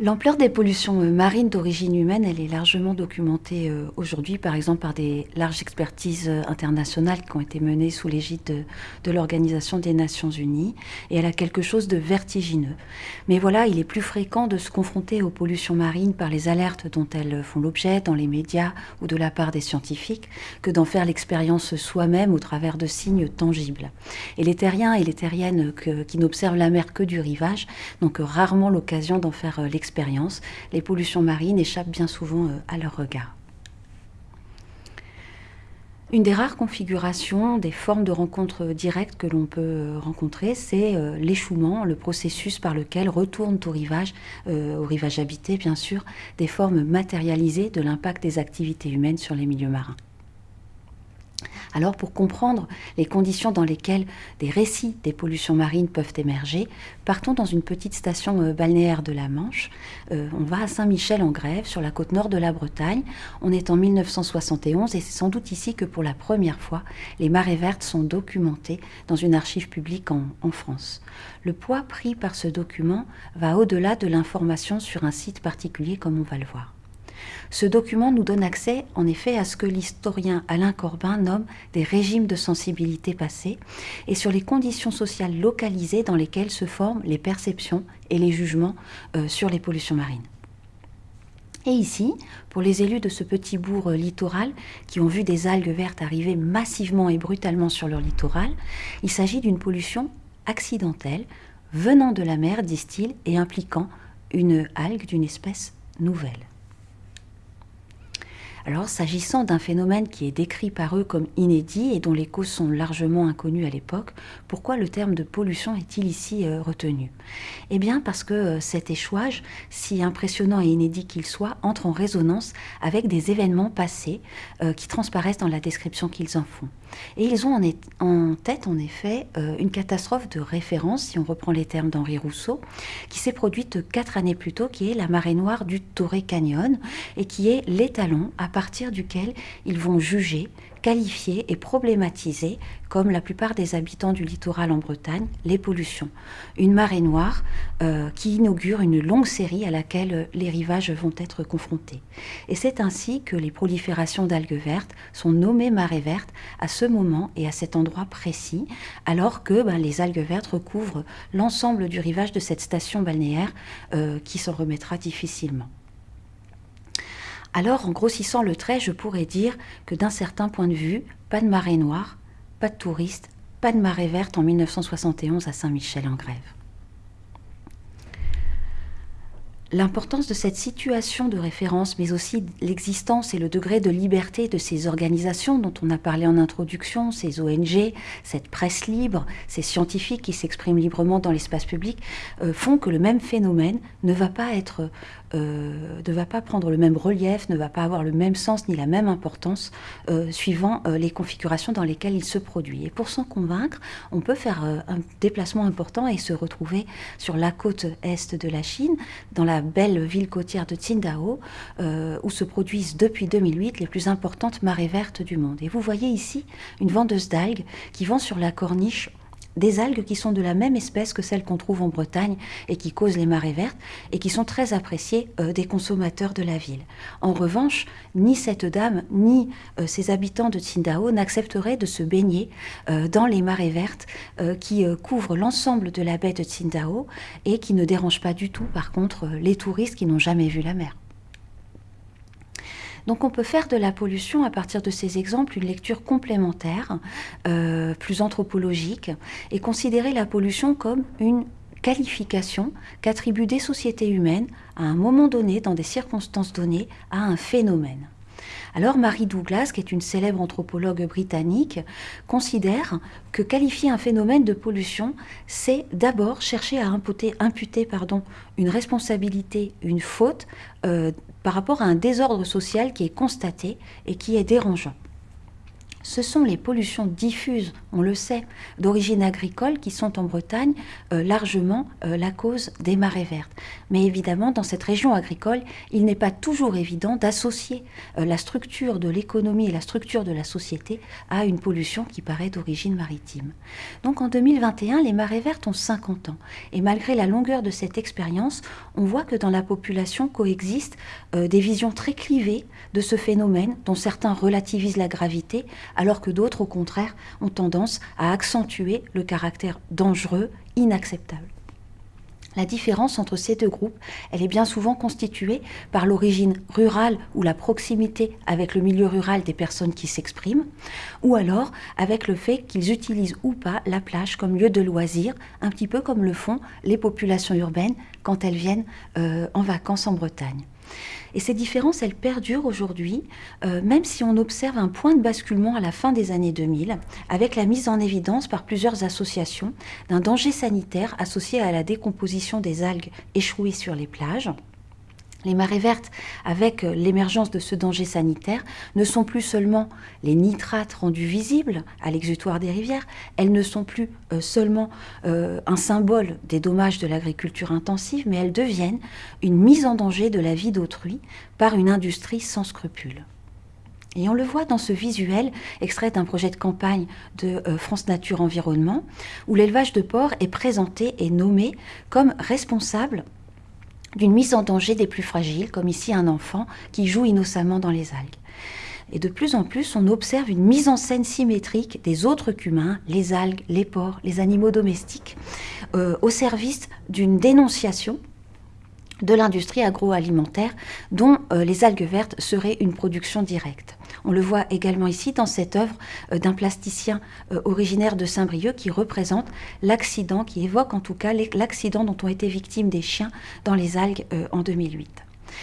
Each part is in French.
L'ampleur des pollutions euh, marines d'origine humaine, elle est largement documentée euh, aujourd'hui, par exemple par des larges expertises euh, internationales qui ont été menées sous l'égide de, l'Organisation des Nations Unies, et elle a quelque chose de vertigineux. Mais voilà, il est plus fréquent de se confronter aux pollutions marines par les alertes dont elles font l'objet dans les médias ou de la part des scientifiques, que d'en faire l'expérience soi-même au travers de signes tangibles. Et les terriens et les terriennes qui n'observent la mer que du rivage n'ont rarement l'occasion d'en faire l'expérience les pollutions marines échappent bien souvent euh, à leur regard. Une des rares configurations des formes de rencontres directes que l'on peut euh, rencontrer, c'est euh, l'échouement, le processus par lequel retournent au rivage, au rivage habité bien sûr, des formes matérialisées de l'impact des activités humaines sur les milieux marins. Alors pour comprendre les conditions dans lesquelles des récits des pollutions marines peuvent émerger, partons dans une petite station euh, balnéaire de la Manche. Euh, on va à Saint-Michel-en-Grève, sur la côte nord de la Bretagne. On est en 1971 et c'est sans doute ici que pour la première fois, les marées vertes sont documentées dans une archive publique en, en France. Le poids pris par ce document va au-delà de l'information sur un site particulier comme on va le voir. Ce document nous donne accès, en effet, à ce que l'historien Alain Corbin nomme des régimes de sensibilité passés et sur les conditions sociales localisées dans lesquelles se forment les perceptions et les jugements euh, sur les pollutions marines. Et ici, pour les élus de ce petit bourg littoral qui ont vu des algues vertes arriver massivement et brutalement sur leur littoral, il s'agit d'une pollution accidentelle venant de la mer, disent-ils, et impliquant une algue d'une espèce nouvelle. Alors, s'agissant d'un phénomène qui est décrit par eux comme inédit et dont les causes sont largement inconnues à l'époque, pourquoi le terme de pollution est-il ici euh, retenu? Eh bien, parce que euh, cet échouage, si impressionnant et inédit qu'il soit, entre en résonance avec des événements passés euh, qui transparaissent dans la description qu'ils en font. Et ils ont en, en tête, en effet, une catastrophe de référence, si on reprend les termes d'Henri Rousseau, qui s'est produite quatre années plus tôt, qui est la marée noire du Torrey Canyon, et qui est l'étalon à partir duquel ils vont juger, qualifier et problématiser, comme la plupart des habitants du littoral en Bretagne, les pollutions. Une marée noire euh, qui inaugure une longue série à laquelle les rivages vont être confrontés. Et c'est ainsi que les proliférations d'algues vertes sont nommées marées vertes à ce moment et à cet endroit précis, alors que ben, les algues vertes recouvrent l'ensemble du rivage de cette station balnéaire euh, qui s'en remettra difficilement. Alors, en grossissant le trait, je pourrais dire que d'un certain point de vue, pas de marée noire, pas de touristes, pas de marée verte en 1971 à Saint-Michel-en-Grève. L'importance de cette situation de référence, mais aussi l'existence et le degré de liberté de ces organisations dont on a parlé en introduction, ces ONG, cette presse libre, ces scientifiques qui s'expriment librement dans l'espace public, euh, font que le même phénomène ne va pas être, euh, ne va pas prendre le même relief, ne va pas avoir le même sens ni la même importance euh, suivant les configurations dans lesquelles il se produit. Et pour s'en convaincre, on peut faire un déplacement important et se retrouver sur la côte est de la Chine, dans la belle ville côtière de Tsingtao, euh, où se produisent depuis 2008 les plus importantes marées vertes du monde. Et vous voyez ici une vendeuse d'algues qui vend sur la corniche des algues qui sont de la même espèce que celles qu'on trouve en Bretagne et qui causent les marées vertes et qui sont très appréciées euh, des consommateurs de la ville. En revanche, ni cette dame ni euh, ses habitants de Tsingtao n'accepteraient de se baigner euh, dans les marées vertes euh, qui euh, couvrent l'ensemble de la baie de Tsingtao et qui ne dérangent pas du tout, par contre, les touristes qui n'ont jamais vu la mer. Donc on peut faire de la pollution, à partir de ces exemples, une lecture complémentaire, euh, plus anthropologique, et considérer la pollution comme une qualification qu'attribuent des sociétés humaines à un moment donné, dans des circonstances données, à un phénomène. Alors Marie Douglas, qui est une célèbre anthropologue britannique, considère que qualifier un phénomène de pollution, c'est d'abord chercher à imputer, une responsabilité, une faute euh, par rapport à un désordre social qui est constaté et qui est dérangeant. Ce sont les pollutions diffuses, on le sait, d'origine agricole qui sont en Bretagne euh, largement euh, la cause des marées vertes. Mais évidemment, dans cette région agricole, il n'est pas toujours évident d'associer euh, la structure de l'économie et la structure de la société à une pollution qui paraît d'origine maritime. Donc en 2021, les marées vertes ont 50 ans. Et malgré la longueur de cette expérience, on voit que dans la population coexistent des visions très clivées de ce phénomène, dont certains relativisent la gravité, alors que d'autres, au contraire, ont tendance à accentuer le caractère dangereux, inacceptable. La différence entre ces deux groupes, elle est bien souvent constituée par l'origine rurale ou la proximité avec le milieu rural des personnes qui s'expriment, ou alors avec le fait qu'ils utilisent ou pas la plage comme lieu de loisir, un petit peu comme le font les populations urbaines quand elles viennent euh, en vacances en Bretagne. Et ces différences, elles perdurent aujourd'hui, euh, même si on observe un point de basculement à la fin des années 2000, avec la mise en évidence par plusieurs associations d'un danger sanitaire associé à la décomposition des algues échouées sur les plages. Les marées vertes, avec euh, l'émergence de ce danger sanitaire, ne sont plus seulement les nitrates rendus visibles à l'exutoire des rivières, elles ne sont plus euh, seulement euh, un symbole des dommages de l'agriculture intensive, mais elles deviennent une mise en danger de la vie d'autrui par une industrie sans scrupules. Et on le voit dans ce visuel extrait d'un projet de campagne de France Nature Environnement, où l'élevage de porcs est présenté et nommé comme responsable d'une mise en danger des plus fragiles, comme ici un enfant qui joue innocemment dans les algues. Et de plus en plus, on observe une mise en scène symétrique des autres qu'humains, les algues, les porcs, les animaux domestiques, euh, au service d'une dénonciation de l'industrie agroalimentaire dont euh, les algues vertes seraient une production directe. On le voit également ici dans cette œuvre euh, d'un plasticien euh, originaire de Saint-Brieuc qui représente l'accident, qui évoque en tout cas l'accident dont ont été victimes des chiens dans les algues en 2008.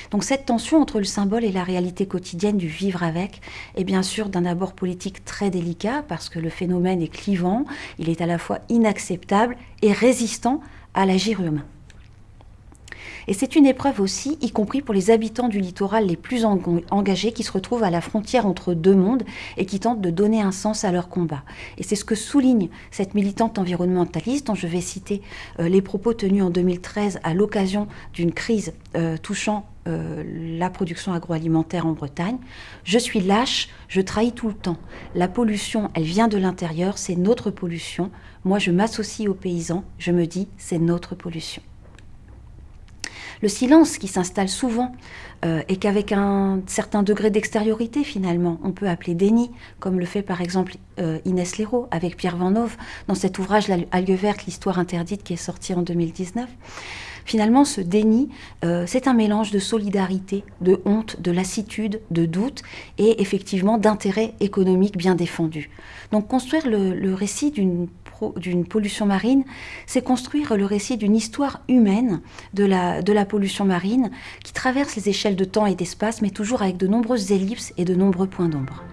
Donc cette tension entre le symbole et la réalité quotidienne du vivre avec est bien sûr d'un abord politique très délicat parce que le phénomène est clivant, il est à la fois inacceptable et résistant à l'agir humain. Et c'est une épreuve aussi, y compris pour les habitants du littoral les plus engagés qui se retrouvent à la frontière entre deux mondes et qui tentent de donner un sens à leur combat. Et c'est ce que souligne cette militante environnementaliste dont je vais citer euh, les propos tenus en 2013 à l'occasion d'une crise euh, touchant euh, la production agroalimentaire en Bretagne. Je suis lâche, je trahis tout le temps. La pollution, elle vient de l'intérieur, c'est notre pollution. Moi, je m'associe aux paysans, je me dis, c'est notre pollution le silence qui s'installe souvent euh, et qu'avec un certain degré d'extériorité finalement, on peut appeler déni, comme le fait par exemple euh, Inès Léraud avec Pierre Van Hove dans cet ouvrage L'algue verte, l'histoire interdite qui est sorti en 2019. Finalement, ce déni, euh, c'est un mélange de solidarité, de honte, de lassitude, de doute et effectivement d'intérêt économique bien défendu. Donc construire le récit d'une d'une pollution marine, c'est construire le récit d'une histoire humaine de la, pollution marine qui traverse les échelles de temps et d'espace, mais toujours avec de nombreuses ellipses et de nombreux points d'ombre.